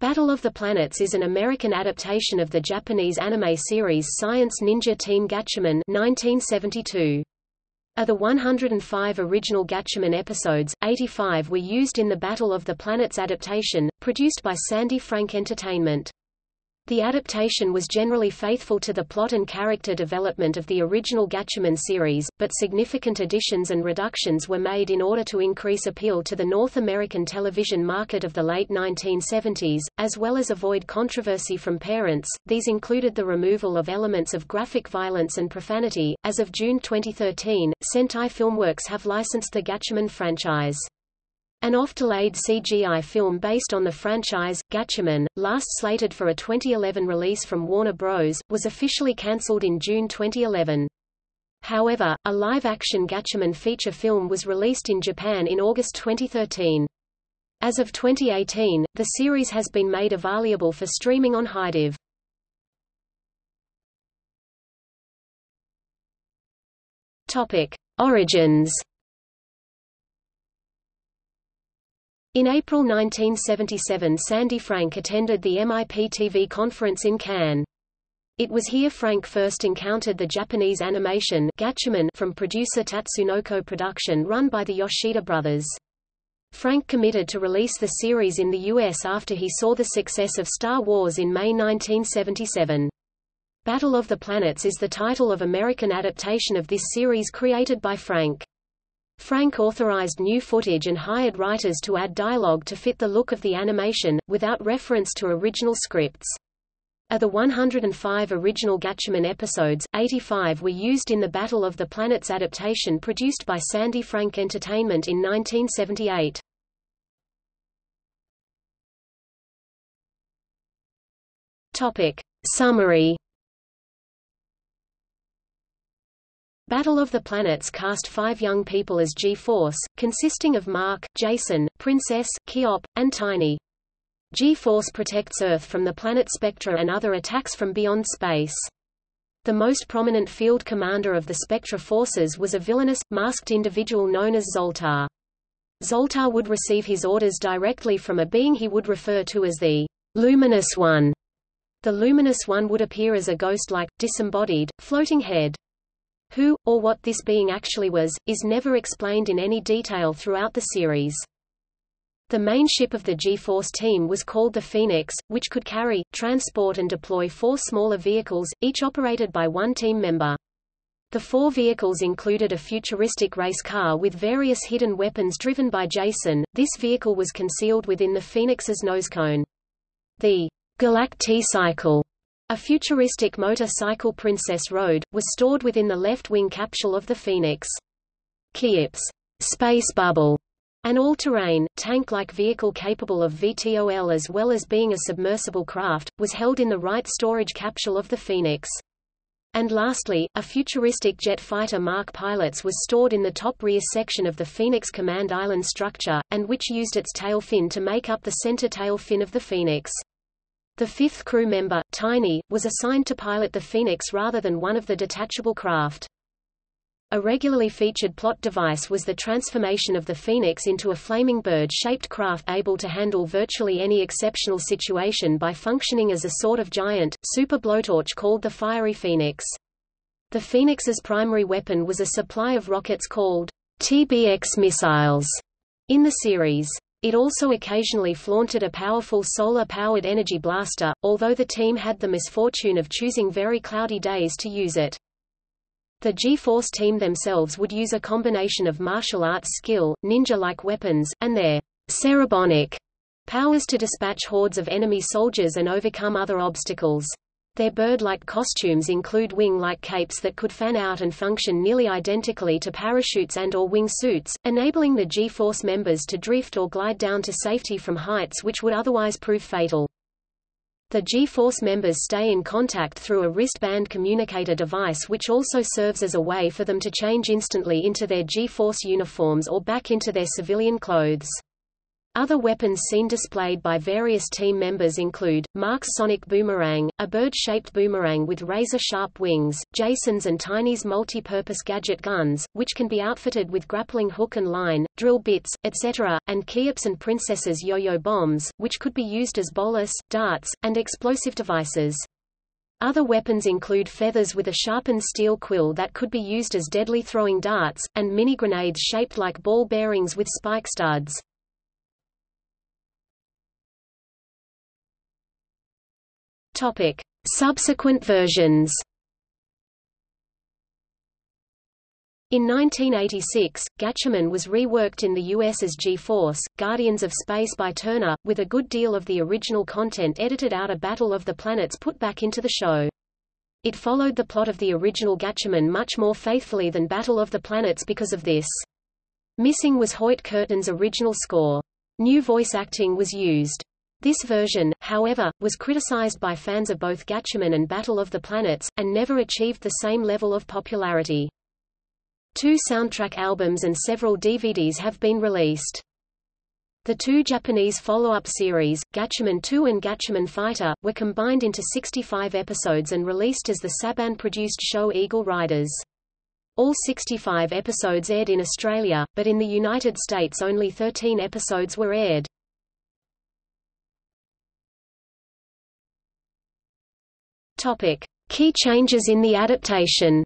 Battle of the Planets is an American adaptation of the Japanese anime series Science Ninja Team Gatchaman 1972. Of the 105 original Gatchaman episodes, 85 were used in the Battle of the Planets adaptation, produced by Sandy Frank Entertainment. The adaptation was generally faithful to the plot and character development of the original Gatchaman series, but significant additions and reductions were made in order to increase appeal to the North American television market of the late 1970s, as well as avoid controversy from parents. These included the removal of elements of graphic violence and profanity. As of June 2013, Sentai Filmworks have licensed the Gatchaman franchise. An oft-delayed CGI film based on the franchise, Gatchaman, last slated for a 2011 release from Warner Bros., was officially cancelled in June 2011. However, a live-action Gatchaman feature film was released in Japan in August 2013. As of 2018, the series has been made available for streaming on HIDIVE. Topic: Origins In April 1977 Sandy Frank attended the MIP-TV conference in Cannes. It was here Frank first encountered the Japanese animation Gatchaman from producer Tatsunoko Production run by the Yoshida brothers. Frank committed to release the series in the U.S. after he saw the success of Star Wars in May 1977. Battle of the Planets is the title of American adaptation of this series created by Frank. Frank authorized new footage and hired writers to add dialogue to fit the look of the animation, without reference to original scripts. Of the 105 original Gatchaman episodes, 85 were used in the Battle of the Planets adaptation produced by Sandy Frank Entertainment in 1978. Topic. Summary Battle of the Planets cast five young people as G-Force, consisting of Mark, Jason, Princess, Keyop, and Tiny. G-Force protects Earth from the planet Spectra and other attacks from beyond space. The most prominent field commander of the Spectra forces was a villainous, masked individual known as Zoltar. Zoltar would receive his orders directly from a being he would refer to as the Luminous One. The Luminous One would appear as a ghost-like, disembodied, floating head. Who, or what this being actually was, is never explained in any detail throughout the series. The main ship of the G-Force team was called the Phoenix, which could carry, transport and deploy four smaller vehicles, each operated by one team member. The four vehicles included a futuristic race car with various hidden weapons driven by Jason. This vehicle was concealed within the Phoenix's nose cone. The Galacti-Cycle a futuristic motor-cycle Princess rode, was stored within the left wing capsule of the Phoenix. Keyop's space bubble, an all-terrain, tank-like vehicle capable of VTOL as well as being a submersible craft, was held in the right storage capsule of the Phoenix. And lastly, a futuristic jet fighter Mark Pilots was stored in the top rear section of the Phoenix Command Island structure, and which used its tail fin to make up the center tail fin of the Phoenix. The fifth crew member, Tiny, was assigned to pilot the Phoenix rather than one of the detachable craft. A regularly featured plot device was the transformation of the Phoenix into a flaming bird-shaped craft able to handle virtually any exceptional situation by functioning as a sort of giant, super blowtorch called the Fiery Phoenix. The Phoenix's primary weapon was a supply of rockets called TBX missiles in the series. It also occasionally flaunted a powerful solar-powered energy blaster, although the team had the misfortune of choosing very cloudy days to use it. The G-Force team themselves would use a combination of martial arts skill, ninja-like weapons, and their cerebonic powers to dispatch hordes of enemy soldiers and overcome other obstacles. Their bird-like costumes include wing-like capes that could fan out and function nearly identically to parachutes and or wing suits, enabling the G-force members to drift or glide down to safety from heights which would otherwise prove fatal. The G-force members stay in contact through a wristband communicator device which also serves as a way for them to change instantly into their G-force uniforms or back into their civilian clothes. Other weapons seen displayed by various team members include, Mark's sonic boomerang, a bird-shaped boomerang with razor-sharp wings, Jason's and Tiny's multi-purpose gadget guns, which can be outfitted with grappling hook and line, drill bits, etc., and Keyop's and Princess's yo-yo bombs, which could be used as bolus, darts, and explosive devices. Other weapons include feathers with a sharpened steel quill that could be used as deadly throwing darts, and mini grenades shaped like ball bearings with spike studs. Topic: Subsequent versions. In 1986, Gatchaman was reworked in the US as G-Force, Guardians of Space by Turner, with a good deal of the original content edited out of Battle of the Planets put back into the show. It followed the plot of the original Gatchaman much more faithfully than Battle of the Planets because of this. Missing was Hoyt Curtin's original score. New voice acting was used. This version, however, was criticized by fans of both Gatchaman and Battle of the Planets, and never achieved the same level of popularity. Two soundtrack albums and several DVDs have been released. The two Japanese follow-up series, Gatchaman 2 and Gatchaman Fighter, were combined into 65 episodes and released as the Saban-produced show Eagle Riders. All 65 episodes aired in Australia, but in the United States only 13 episodes were aired. Topic: Key changes in the adaptation.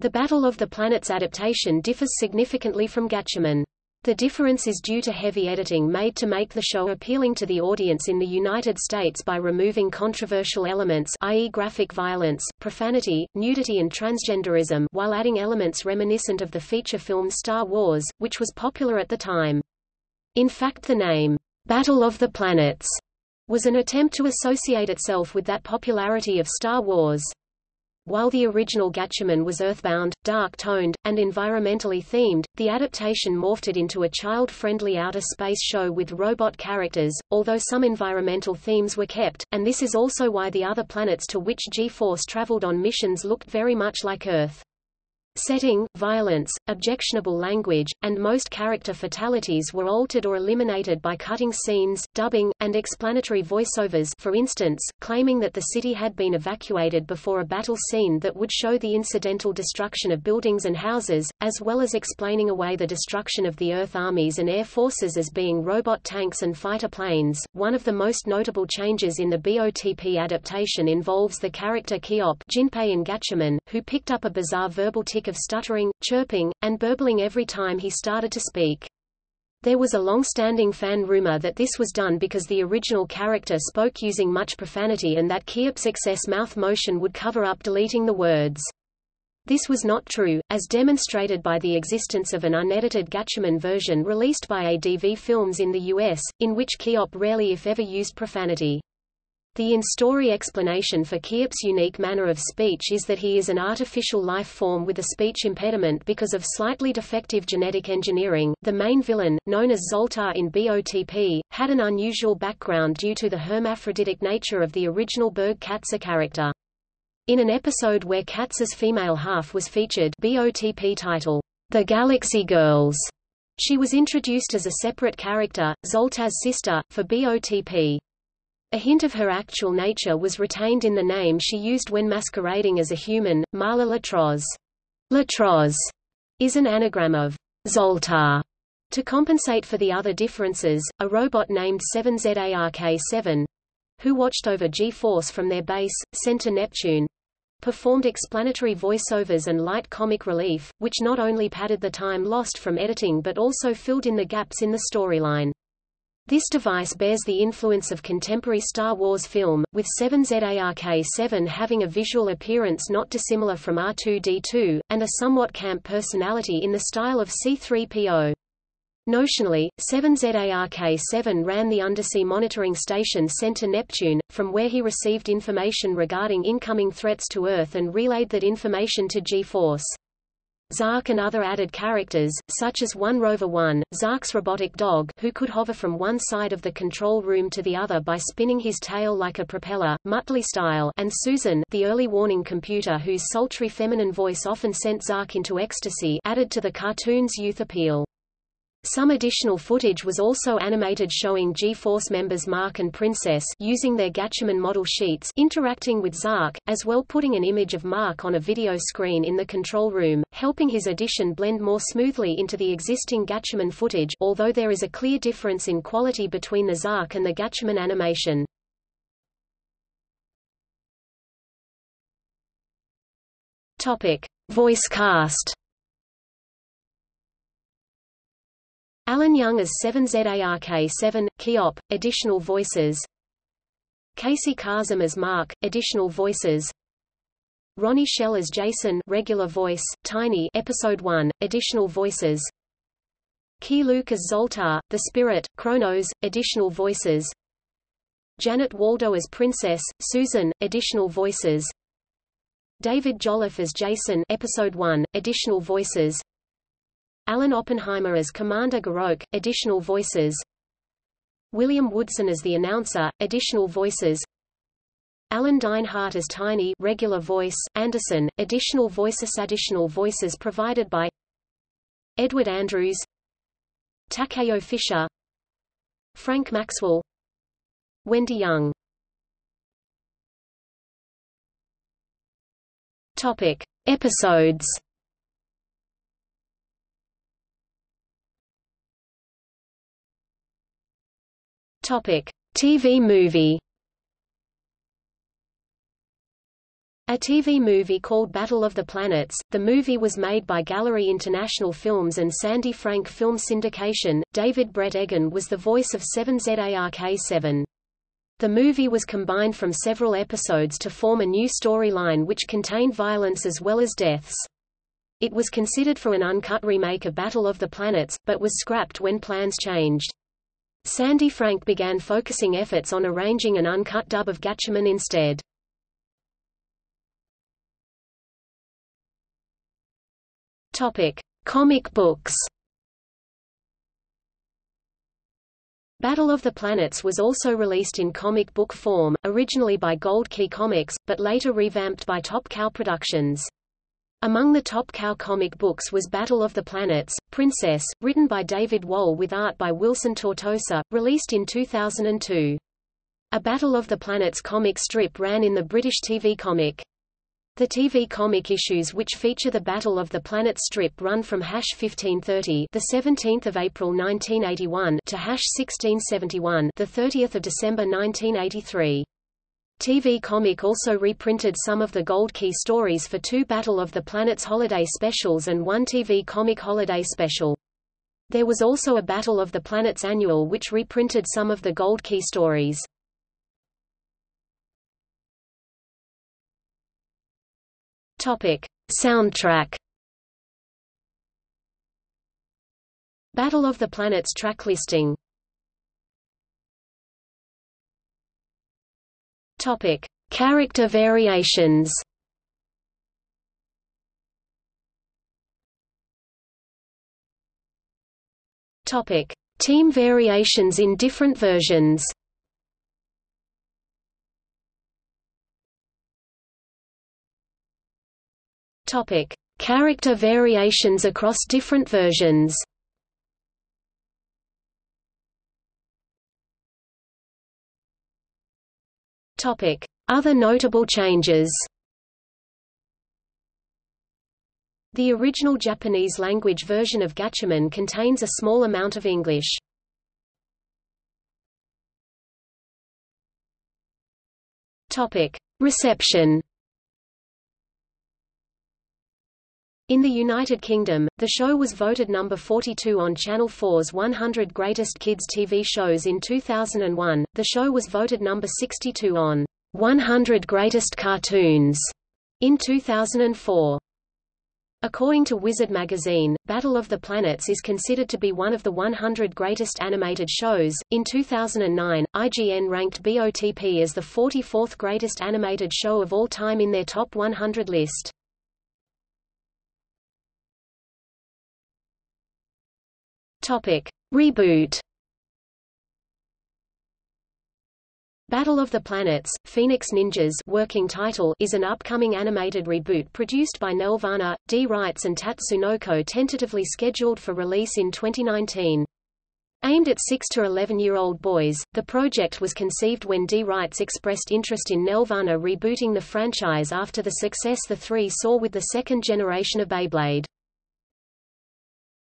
The Battle of the Planets adaptation differs significantly from Gatchaman. The difference is due to heavy editing made to make the show appealing to the audience in the United States by removing controversial elements i.e. graphic violence, profanity, nudity and transgenderism while adding elements reminiscent of the feature film Star Wars, which was popular at the time. In fact the name, Battle of the Planets was an attempt to associate itself with that popularity of Star Wars. While the original Gatchaman was earthbound, dark-toned, and environmentally themed, the adaptation morphed it into a child-friendly outer space show with robot characters, although some environmental themes were kept, and this is also why the other planets to which G-Force traveled on missions looked very much like Earth. Setting, violence, objectionable language, and most character fatalities were altered or eliminated by cutting scenes, dubbing, and explanatory voiceovers for instance, claiming that the city had been evacuated before a battle scene that would show the incidental destruction of buildings and houses, as well as explaining away the destruction of the Earth armies and air forces as being robot tanks and fighter planes. One of the most notable changes in the BOTP adaptation involves the character Keyop Jinpei in Gatchaman, who picked up a bizarre verbal tic of stuttering, chirping, and burbling every time he started to speak. There was a long-standing fan rumor that this was done because the original character spoke using much profanity and that Keyop's excess mouth motion would cover up deleting the words. This was not true, as demonstrated by the existence of an unedited Gatchaman version released by ADV Films in the US, in which Keop rarely if ever used profanity. The in-story explanation for Keyop's unique manner of speech is that he is an artificial life form with a speech impediment because of slightly defective genetic engineering. The main villain, known as Zoltar in BOTP, had an unusual background due to the hermaphroditic nature of the original Berg Katse character. In an episode where Katse's female half was featured BOTP title, The Galaxy Girls, she was introduced as a separate character, Zoltar's sister, for BOTP. A hint of her actual nature was retained in the name she used when masquerading as a human, Marla Latroz. Latroz is an anagram of Zoltar. To compensate for the other differences, a robot named 7ZARK-7, who watched over G-Force from their base, Center Neptune, performed explanatory voiceovers and light comic relief, which not only padded the time lost from editing but also filled in the gaps in the storyline. This device bears the influence of contemporary Star Wars film, with 7ZARK-7 having a visual appearance not dissimilar from R2-D2, and a somewhat camp personality in the style of C-3PO. Notionally, 7ZARK-7 ran the undersea monitoring station Center Neptune, from where he received information regarding incoming threats to Earth and relayed that information to G-Force. Zark and other added characters, such as One Rover One, Zark's robotic dog who could hover from one side of the control room to the other by spinning his tail like a propeller, Muttley style and Susan the early warning computer whose sultry feminine voice often sent Zark into ecstasy added to the cartoon's youth appeal. Some additional footage was also animated showing G-Force members Mark and Princess using their Gatchaman model sheets interacting with Zark, as well putting an image of Mark on a video screen in the control room, helping his addition blend more smoothly into the existing Gatchaman footage although there is a clear difference in quality between the Zark and the Gatchaman animation. Topic. Voice cast Alan Young as 7ZARK7, Keyop, additional voices. Casey Kasem as Mark, additional voices. Ronnie Schell as Jason regular voice, Tiny Episode 1, additional voices. Keye Luke as Zoltar, The Spirit, Kronos, additional voices. Janet Waldo as Princess, Susan, additional voices. David Jolliffe as Jason Episode 1, additional voices Alan Oppenheimer as Commander Garok, additional voices. William Woodson as the announcer, additional voices. Alan Dinehart as Tiny regular voice, Anderson, additional voices. Additional voices provided by Edward Andrews Takeo Fisher Frank Maxwell Wendy Young. Topic. Episodes Topic: TV movie. A TV movie called Battle of the Planets, the movie was made by Gallery International Films and Sandy Frank Film Syndication. David Brett Egan was the voice of 7ZARK7. The movie was combined from several episodes to form a new storyline which contained violence as well as deaths. It was considered for an uncut remake of Battle of the Planets, but was scrapped when plans changed. Sandy Frank began focusing efforts on arranging an uncut dub of Gatchaman instead. Topic: Comic books. Battle of the Planets was also released in comic book form, originally by Gold Key Comics, but later revamped by Top Cow Productions. Among the Top Cow comic books was Battle of the Planets, Princess, written by David Wohl with art by Wilson Tortosa, released in 2002. A Battle of the Planets comic strip ran in the British TV comic. The TV comic issues which feature the Battle of the Planets strip run from hash 1530, the 17th of April 1981, to hash 1671, the 30th of December 1983. TV Comic also reprinted some of the Gold Key stories for two Battle of the Planets holiday specials and one TV Comic holiday special. There was also a Battle of the Planets annual which reprinted some of the Gold Key stories. Topic: Soundtrack. Battle of the Planets track listing Topic: Character variations. Topic: Team variations in different versions. Topic: Character variations across different versions. Other notable changes. The original Japanese language version of Gatchaman contains a small amount of English. Reception. In the United Kingdom, the show was voted number 42 on Channel 4's 100 Greatest Kids TV Shows in 2001. The show was voted number 62 on 100 Greatest Cartoons in 2004. According to Wizard magazine, Battle of the Planets is considered to be one of the 100 greatest animated shows. In 2009, IGN ranked BOTP as the 44th greatest animated show of all time in their top 100 list. Topic: Reboot. Battle of the Planets, Phoenix Ninjas working title is an upcoming animated reboot produced by Nelvana, D. Rights and Tatsunoko tentatively scheduled for release in 2019. Aimed at 6 to 11-year-old boys, the project was conceived when D. Rights expressed interest in Nelvana rebooting the franchise after the success the three saw with the second generation of Beyblade.